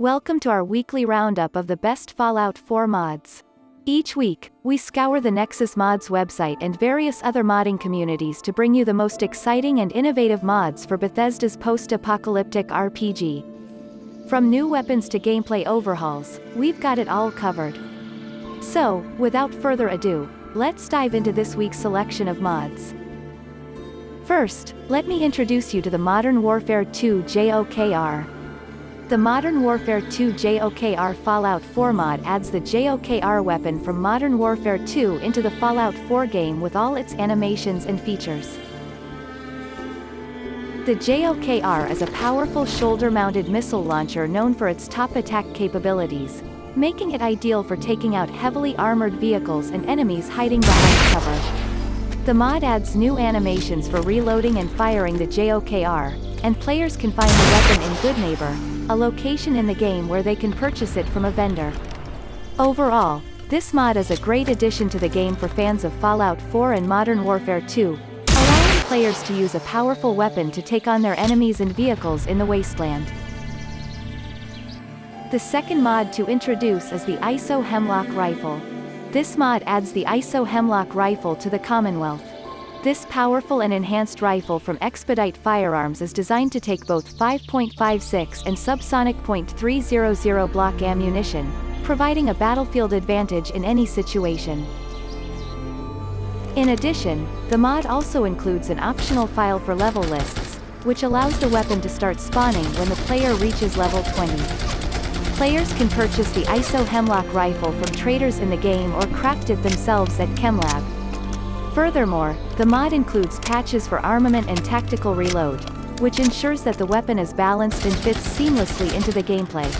Welcome to our weekly roundup of the best Fallout 4 mods. Each week, we scour the Nexus Mods website and various other modding communities to bring you the most exciting and innovative mods for Bethesda's post-apocalyptic RPG. From new weapons to gameplay overhauls, we've got it all covered. So, without further ado, let's dive into this week's selection of mods. First, let me introduce you to the Modern Warfare 2 JOKR. The Modern Warfare 2 JOKR Fallout 4 mod adds the JOKR weapon from Modern Warfare 2 into the Fallout 4 game with all its animations and features. The JOKR is a powerful shoulder-mounted missile launcher known for its top attack capabilities, making it ideal for taking out heavily armored vehicles and enemies hiding behind cover. The mod adds new animations for reloading and firing the JOKR, and players can find the weapon in Goodneighbor, a location in the game where they can purchase it from a vendor. Overall, this mod is a great addition to the game for fans of Fallout 4 and Modern Warfare 2, allowing players to use a powerful weapon to take on their enemies and vehicles in the wasteland. The second mod to introduce is the ISO Hemlock Rifle. This mod adds the ISO Hemlock Rifle to the Commonwealth. This powerful and enhanced rifle from Expedite Firearms is designed to take both 5.56 and subsonic .300 block ammunition, providing a battlefield advantage in any situation. In addition, the mod also includes an optional file for level lists, which allows the weapon to start spawning when the player reaches level 20. Players can purchase the ISO Hemlock rifle from traders in the game or craft it themselves at ChemLab. Furthermore, the mod includes patches for armament and tactical reload, which ensures that the weapon is balanced and fits seamlessly into the gameplay.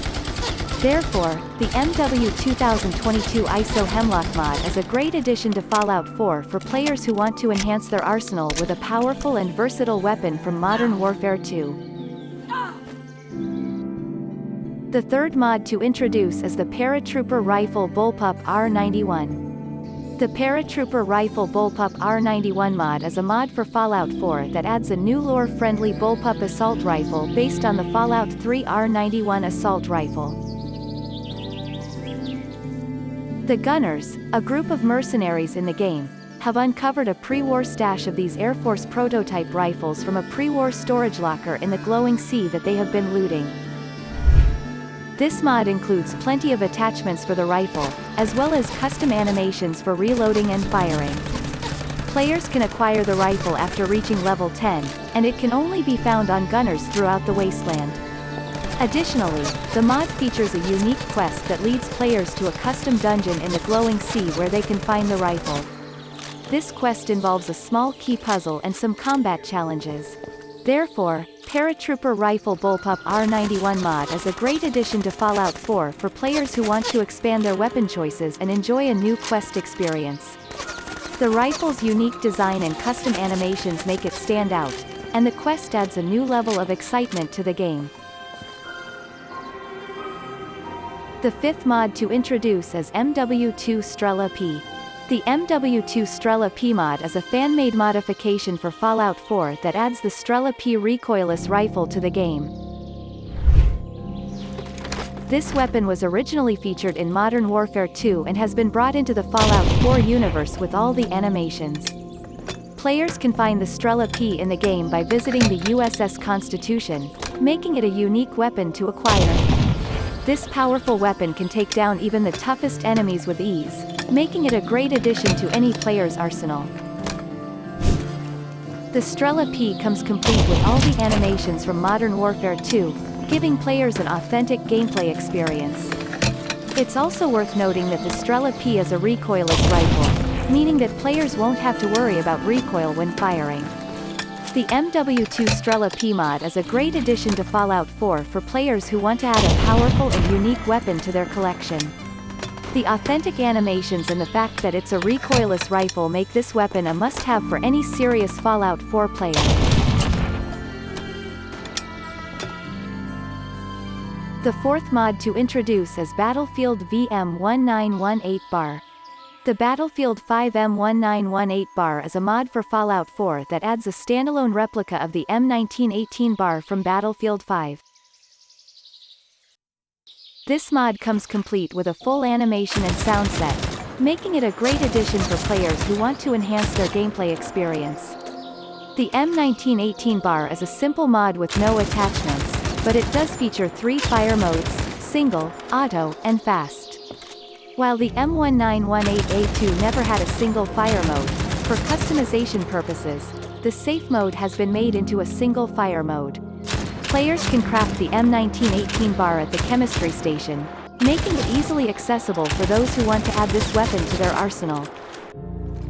Therefore, the MW 2022 ISO Hemlock mod is a great addition to Fallout 4 for players who want to enhance their arsenal with a powerful and versatile weapon from Modern Warfare 2. The third mod to introduce is the Paratrooper Rifle Bullpup R91. The Paratrooper Rifle Bullpup R91 mod is a mod for Fallout 4 that adds a new lore-friendly bullpup assault rifle based on the Fallout 3 R91 assault rifle. The Gunners, a group of mercenaries in the game, have uncovered a pre-war stash of these Air Force prototype rifles from a pre-war storage locker in the glowing sea that they have been looting. This mod includes plenty of attachments for the rifle, as well as custom animations for reloading and firing. Players can acquire the rifle after reaching level 10, and it can only be found on gunners throughout the wasteland. Additionally, the mod features a unique quest that leads players to a custom dungeon in the glowing sea where they can find the rifle. This quest involves a small key puzzle and some combat challenges. Therefore, Paratrooper Rifle Bullpup R91 mod is a great addition to Fallout 4 for players who want to expand their weapon choices and enjoy a new quest experience. The rifle's unique design and custom animations make it stand out, and the quest adds a new level of excitement to the game. The fifth mod to introduce is MW2 Strela P. The MW2 Strela P mod is a fan-made modification for Fallout 4 that adds the Strela P recoilless rifle to the game. This weapon was originally featured in Modern Warfare 2 and has been brought into the Fallout 4 universe with all the animations. Players can find the Strela P in the game by visiting the USS Constitution, making it a unique weapon to acquire. This powerful weapon can take down even the toughest enemies with ease, making it a great addition to any player's arsenal. The Strela P comes complete with all the animations from Modern Warfare 2, giving players an authentic gameplay experience. It's also worth noting that the Strela P is a recoilless rifle, meaning that players won't have to worry about recoil when firing. The MW2 Strela P mod is a great addition to Fallout 4 for players who want to add a powerful and unique weapon to their collection. The authentic animations and the fact that it's a recoilless rifle make this weapon a must-have for any serious Fallout 4 player. The fourth mod to introduce is Battlefield VM1918 bar. The Battlefield 5 M1918 bar is a mod for Fallout 4 that adds a standalone replica of the M1918 bar from Battlefield 5. This mod comes complete with a full animation and sound set, making it a great addition for players who want to enhance their gameplay experience. The M1918 bar is a simple mod with no attachments, but it does feature three fire modes, single, auto, and fast. While the M1918A2 never had a single fire mode, for customization purposes, the safe mode has been made into a single fire mode. Players can craft the M1918 bar at the chemistry station, making it easily accessible for those who want to add this weapon to their arsenal.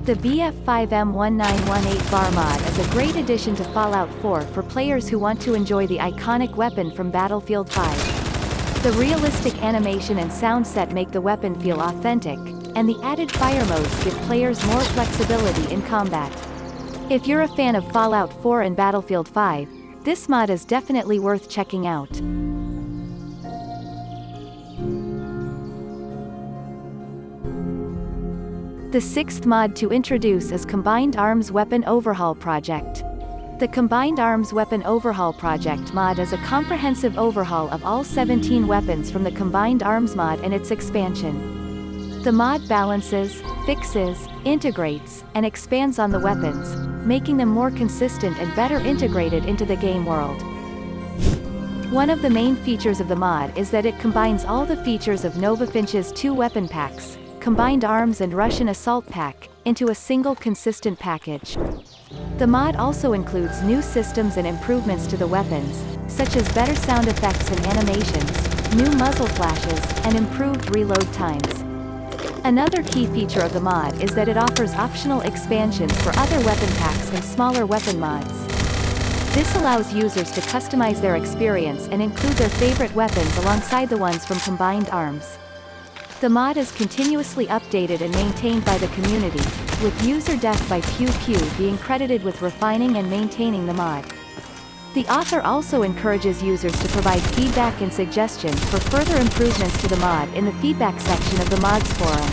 The BF5M1918 bar mod is a great addition to Fallout 4 for players who want to enjoy the iconic weapon from Battlefield 5. The realistic animation and sound set make the weapon feel authentic, and the added fire modes give players more flexibility in combat. If you're a fan of Fallout 4 and Battlefield 5, this mod is definitely worth checking out. The sixth mod to introduce is Combined Arms Weapon Overhaul Project. The Combined Arms Weapon Overhaul Project mod is a comprehensive overhaul of all 17 weapons from the Combined Arms mod and its expansion. The mod balances, fixes, integrates, and expands on the weapons, making them more consistent and better integrated into the game world. One of the main features of the mod is that it combines all the features of Nova Finch's two weapon packs, Combined Arms and Russian Assault Pack, into a single consistent package. The mod also includes new systems and improvements to the weapons, such as better sound effects and animations, new muzzle flashes, and improved reload times. Another key feature of the mod is that it offers optional expansions for other weapon packs and smaller weapon mods. This allows users to customize their experience and include their favorite weapons alongside the ones from Combined Arms. The mod is continuously updated and maintained by the community, with user death by Pew Pew being credited with refining and maintaining the mod. The author also encourages users to provide feedback and suggestions for further improvements to the mod in the feedback section of the mods forum.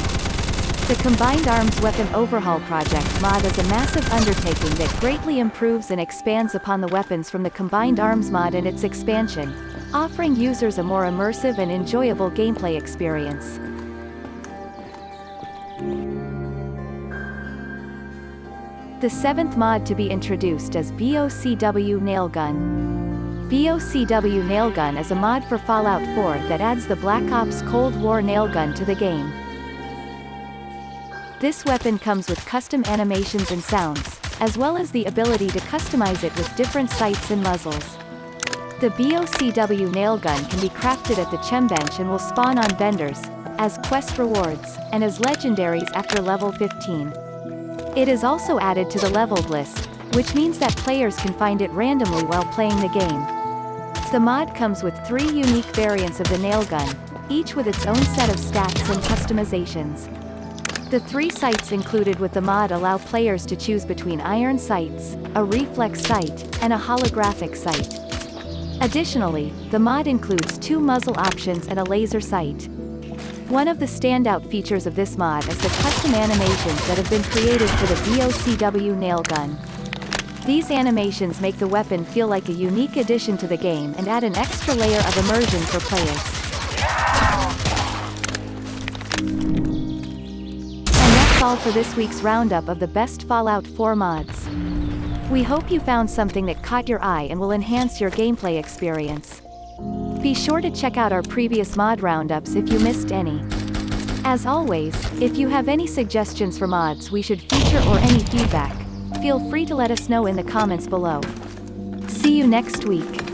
The Combined Arms Weapon Overhaul Project mod is a massive undertaking that greatly improves and expands upon the weapons from the Combined Arms mod and its expansion, offering users a more immersive and enjoyable gameplay experience. The seventh mod to be introduced is BOCW Nailgun. BOCW Nailgun is a mod for Fallout 4 that adds the Black Ops Cold War nailgun to the game. This weapon comes with custom animations and sounds, as well as the ability to customize it with different sights and muzzles. The BOCW nailgun can be crafted at the chem bench and will spawn on vendors, as quest rewards, and as legendaries after level 15. It is also added to the leveled list, which means that players can find it randomly while playing the game. The mod comes with three unique variants of the nail gun, each with its own set of stats and customizations. The three sights included with the mod allow players to choose between iron sights, a reflex sight, and a holographic sight. Additionally, the mod includes two muzzle options and a laser sight. One of the standout features of this mod is the custom animations that have been created for the BOCW nail gun. These animations make the weapon feel like a unique addition to the game and add an extra layer of immersion for players. And that's all for this week's roundup of the best Fallout 4 mods. We hope you found something that caught your eye and will enhance your gameplay experience. Be sure to check out our previous mod roundups if you missed any. As always, if you have any suggestions for mods we should feature or any feedback, feel free to let us know in the comments below. See you next week.